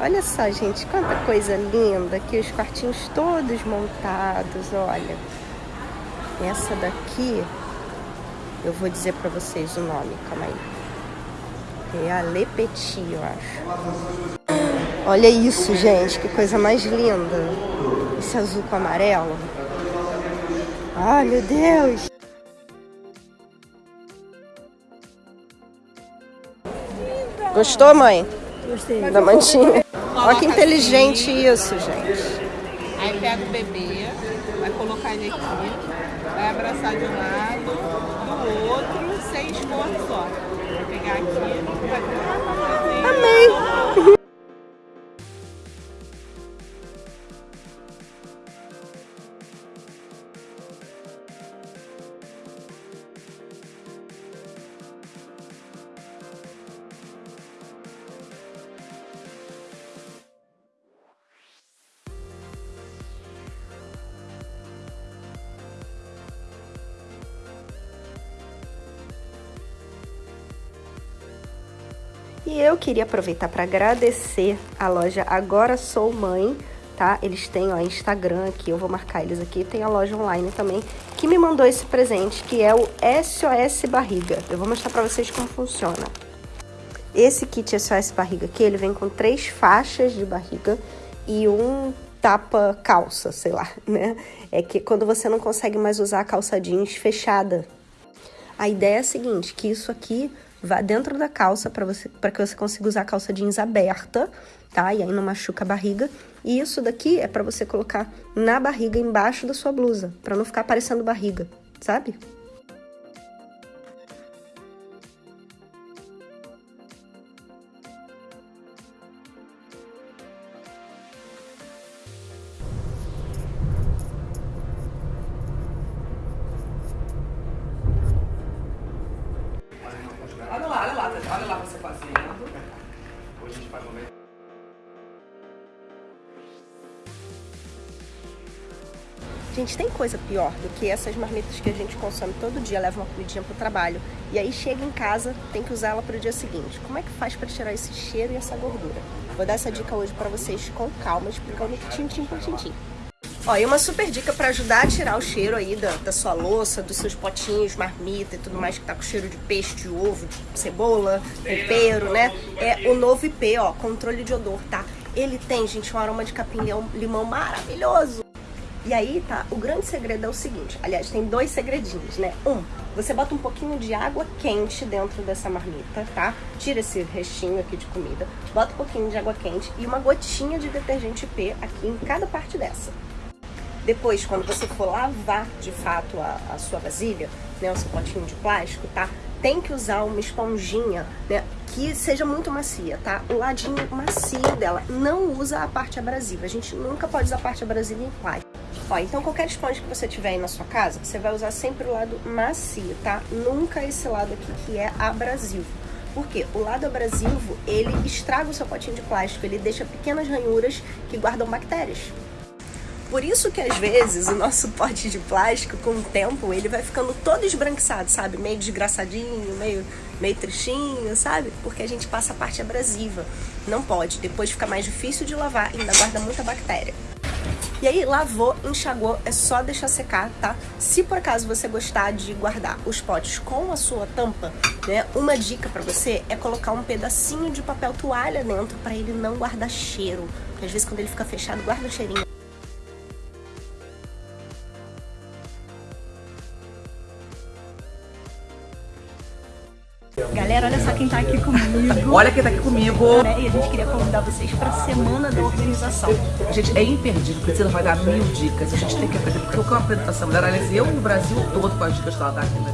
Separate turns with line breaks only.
Olha só, gente, quanta coisa linda aqui, os quartinhos todos montados, olha. Essa daqui, eu vou dizer pra vocês o nome, calma aí. É a Le Petit, eu acho. Olha isso, gente, que coisa mais linda. Esse azul com amarelo. Ai, meu Deus. Gostou, mãe?
Gostei.
Da mantinha. Olha que inteligente isso, gente.
Aí pega o bebê, vai colocar ele aqui, vai abraçar de um lado, do outro, sem esforço só. Vai pegar aqui, vai
Amém. E eu queria aproveitar para agradecer a loja Agora Sou Mãe, tá? Eles têm, ó, Instagram aqui, eu vou marcar eles aqui. Tem a loja online também, que me mandou esse presente, que é o SOS Barriga. Eu vou mostrar para vocês como funciona. Esse kit SOS Barriga aqui, ele vem com três faixas de barriga e um tapa calça, sei lá, né? É que quando você não consegue mais usar a calça jeans fechada. A ideia é a seguinte, que isso aqui vá dentro da calça para você para que você consiga usar a calça jeans aberta, tá? E aí não machuca a barriga. E isso daqui é para você colocar na barriga embaixo da sua blusa, para não ficar aparecendo barriga, sabe?
Gente,
tem coisa pior do que essas marmitas que a gente consome todo dia, leva uma comidinha pro trabalho e aí chega em casa, tem que usar ela pro dia seguinte. Como é que faz para tirar esse cheiro e essa gordura? Vou dar essa dica hoje para vocês com calma, explicando tintim por tintim. Ó, e uma super dica para ajudar a tirar o cheiro aí da, da, sua louça, dos seus potinhos, marmita e tudo mais que tá com cheiro de peixe, de ovo, de cebola, tempero, né? É o novo IP, ó, controle de odor, tá? Ele tem, gente, um aroma de capim-limão limão maravilhoso. E aí, tá, o grande segredo é o seguinte, aliás, tem dois segredinhos, né? Um, você bota um pouquinho de água quente dentro dessa marmita, tá? Tira esse restinho aqui de comida, bota um pouquinho de água quente e uma gotinha de detergente P aqui em cada parte dessa. Depois, quando você for lavar de fato a, a sua vasilha, né, o seu potinho de plástico, tá? Tem que usar uma esponjinha, né, que seja muito macia, tá? O ladinho macio dela. Não usa a parte abrasiva. A gente nunca pode usar a parte abrasiva em plástico. Ó, então qualquer esponja que você tiver aí na sua casa, você vai usar sempre o lado macio, tá? Nunca esse lado aqui que é abrasivo. Por quê? O lado abrasivo, ele estraga o seu potinho de plástico, ele deixa pequenas ranhuras que guardam bactérias. Por isso que às vezes o nosso pote de plástico, com o tempo, ele vai ficando todo esbranquiçado, sabe? Meio desgraçadinho, meio, meio tristinho, sabe? Porque a gente passa a parte abrasiva. Não pode, depois fica mais difícil de lavar e ainda guarda muita bactéria. E aí, lavou, enxagou, é só deixar secar, tá? Se por acaso você gostar de guardar os potes com a sua tampa, né? Uma dica pra você é colocar um pedacinho de papel toalha dentro pra ele não guardar cheiro. Porque às vezes quando ele fica fechado, guarda o cheirinho. Galera, olha só quem tá aqui comigo.
Olha quem tá aqui comigo.
Né? E a gente queria convidar vocês pra semana da organização.
Gente é imperdível, precisa vai dar mil dicas. A gente tem que aprender, porque o que é uma apresentação mulher, aliás, eu no Brasil todo com as dicas que ela dá aqui, né?